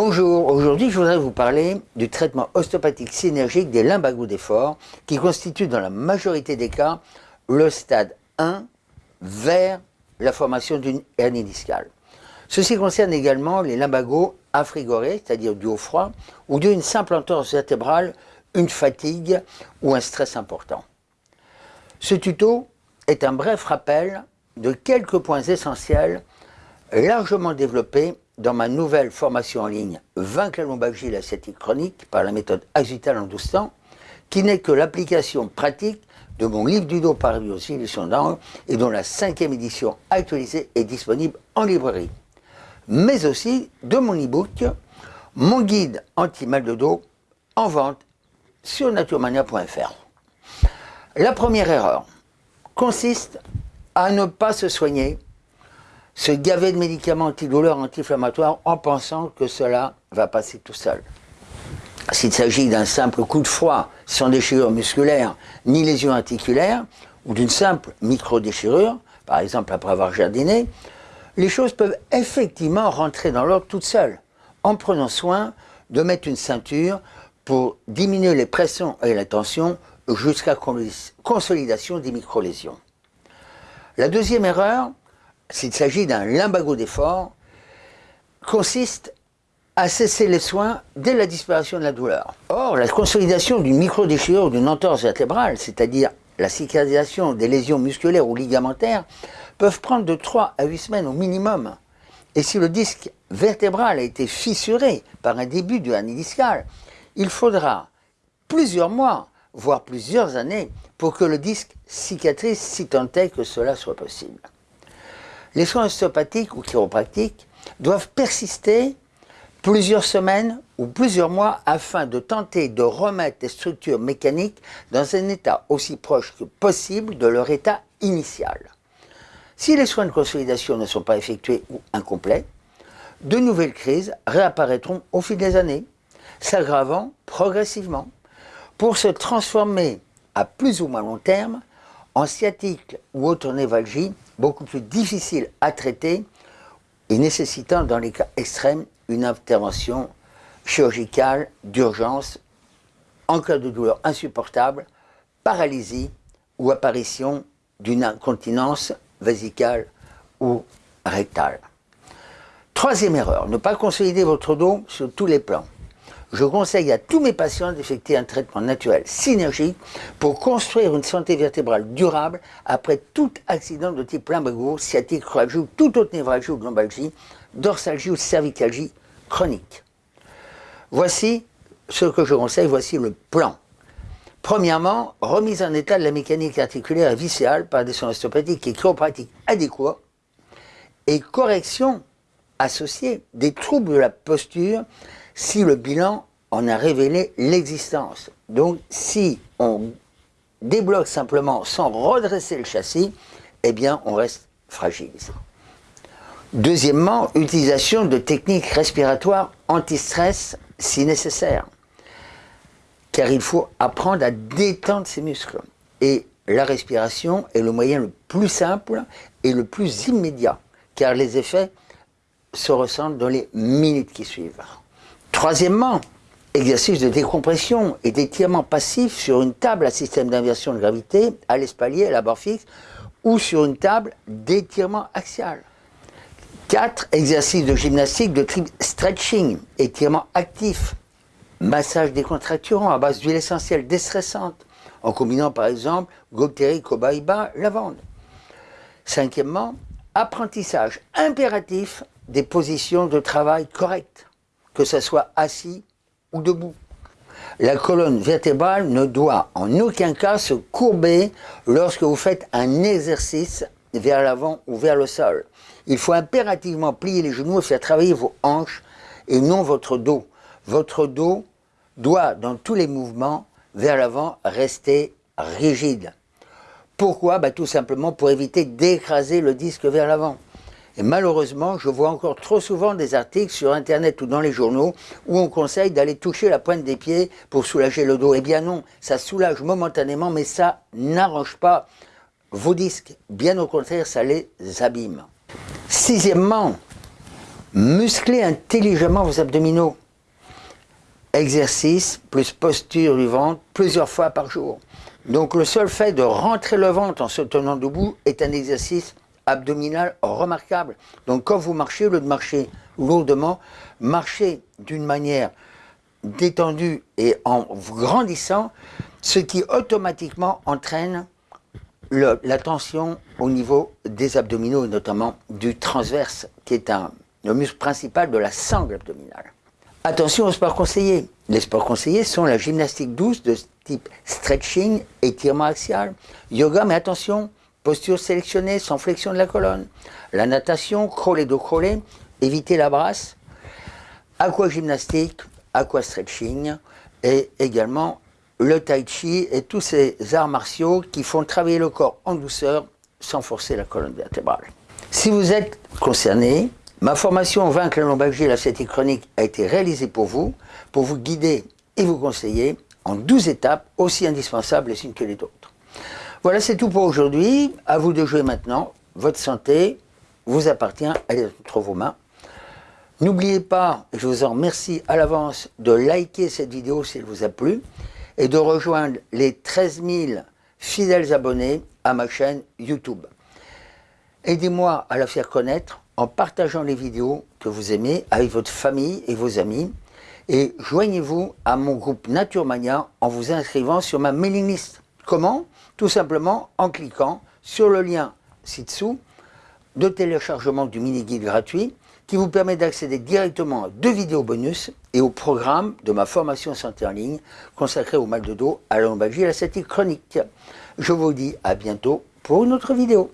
Bonjour, aujourd'hui je voudrais vous parler du traitement ostéopathique synergique des lumbagos d'effort qui constitue dans la majorité des cas le stade 1 vers la formation d'une hernie discale. Ceci concerne également les lumbagos affrigorés, c'est-à-dire du haut froid, ou d'une simple entorse vertébrale, une fatigue ou un stress important. Ce tuto est un bref rappel de quelques points essentiels largement développés dans ma nouvelle formation en ligne Vaincre la lombalgie et la chronique par la méthode Axital en 12 temps, qui n'est que l'application pratique de mon livre du dos par éditions d'angle et dont la cinquième édition actualisée est disponible en librairie. Mais aussi de mon e-book, mon guide anti-mal de dos en vente sur naturemania.fr. La première erreur consiste à ne pas se soigner se gaver de médicaments antidouleurs, anti-inflammatoires en pensant que cela va passer tout seul. S'il s'agit d'un simple coup de froid sans déchirure musculaire ni lésion articulaire, ou d'une simple micro-déchirure, par exemple après avoir jardiné, les choses peuvent effectivement rentrer dans l'ordre toutes seules, en prenant soin de mettre une ceinture pour diminuer les pressions et la tension jusqu'à consolidation des micro-lésions. La deuxième erreur, s'il s'agit d'un limbago d'effort, consiste à cesser les soins dès la disparition de la douleur. Or, la consolidation d'une micro-déchirure d'une entorse vertébrale, c'est-à-dire la cicatrisation des lésions musculaires ou ligamentaires, peuvent prendre de 3 à 8 semaines au minimum. Et si le disque vertébral a été fissuré par un début de hernie discale, il faudra plusieurs mois, voire plusieurs années, pour que le disque cicatrise si tant est que cela soit possible. Les soins ostéopathiques ou chiropratiques doivent persister plusieurs semaines ou plusieurs mois afin de tenter de remettre les structures mécaniques dans un état aussi proche que possible de leur état initial. Si les soins de consolidation ne sont pas effectués ou incomplets, de nouvelles crises réapparaîtront au fil des années, s'aggravant progressivement, pour se transformer à plus ou moins long terme en sciatique ou autre névralgie beaucoup plus difficile à traiter et nécessitant dans les cas extrêmes une intervention chirurgicale d'urgence en cas de douleur insupportable, paralysie ou apparition d'une incontinence vésicale ou rectale. Troisième erreur, ne pas consolider votre dos sur tous les plans je conseille à tous mes patients d'effectuer un traitement naturel synergique pour construire une santé vertébrale durable après tout accident de type lumbago, sciatique, croalgie ou toute autre névralgie ou lombalgie, dorsalgie ou cervicalgie chronique. Voici ce que je conseille, voici le plan. Premièrement, remise en état de la mécanique articulaire et viscérale par des soins ostéopathiques et chiropratiques adéquats et correction associée des troubles de la posture si le bilan en a révélé l'existence. Donc si on débloque simplement sans redresser le châssis, eh bien on reste fragile. Deuxièmement, utilisation de techniques respiratoires anti-stress si nécessaire. Car il faut apprendre à détendre ses muscles. Et la respiration est le moyen le plus simple et le plus immédiat, car les effets se ressentent dans les minutes qui suivent. Troisièmement, exercice de décompression et d'étirement passif sur une table à système d'inversion de gravité, à l'espalier, à la barre fixe, ou sur une table d'étirement axial. 4. Exercice de gymnastique de type stretching, étirement actif, massage décontracturant à base d'huile essentielle déstressante, en combinant par exemple Gopteri, Cobaiba, lavande. Cinquièmement, apprentissage impératif des positions de travail correctes que ce soit assis ou debout. La colonne vertébrale ne doit en aucun cas se courber lorsque vous faites un exercice vers l'avant ou vers le sol. Il faut impérativement plier les genoux et faire travailler vos hanches et non votre dos. Votre dos doit, dans tous les mouvements, vers l'avant, rester rigide. Pourquoi? Bah, Tout simplement pour éviter d'écraser le disque vers l'avant. Et malheureusement, je vois encore trop souvent des articles sur Internet ou dans les journaux où on conseille d'aller toucher la pointe des pieds pour soulager le dos. Eh bien non, ça soulage momentanément, mais ça n'arrange pas vos disques. Bien au contraire, ça les abîme. Sixièmement, Musclez intelligemment vos abdominaux. Exercice plus posture du ventre plusieurs fois par jour. Donc le seul fait de rentrer le ventre en se tenant debout est un exercice abdominal remarquable. Donc quand vous marchez, au lieu de marcher lourdement, marchez d'une manière détendue et en grandissant, ce qui automatiquement entraîne la tension au niveau des abdominaux, notamment du transverse, qui est un, le muscle principal de la sangle abdominale. Attention aux sports conseillés. Les sports conseillés sont la gymnastique douce de type stretching, étirement axial, yoga, mais attention, posture sélectionnée sans flexion de la colonne, la natation, crawler dos crawler, éviter la brasse, aquagymnastique, aquastretching et également le tai chi et tous ces arts martiaux qui font travailler le corps en douceur sans forcer la colonne vertébrale. Si vous êtes concerné, ma formation Vaincre la lombalgie et la sciatique chronique a été réalisée pour vous, pour vous guider et vous conseiller en 12 étapes aussi indispensables les unes que les autres. Voilà, c'est tout pour aujourd'hui. À vous de jouer maintenant. Votre santé vous appartient, elle est entre vos mains. N'oubliez pas, je vous en remercie à l'avance, de liker cette vidéo si elle vous a plu et de rejoindre les 13 000 fidèles abonnés à ma chaîne YouTube. Aidez-moi à la faire connaître en partageant les vidéos que vous aimez avec votre famille et vos amis et joignez-vous à mon groupe Naturemania en vous inscrivant sur ma mailing list. Comment Tout simplement en cliquant sur le lien ci-dessous de téléchargement du mini-guide gratuit qui vous permet d'accéder directement à deux vidéos bonus et au programme de ma formation santé en ligne consacrée au mal de dos, à la et à la chronique. Je vous dis à bientôt pour une autre vidéo.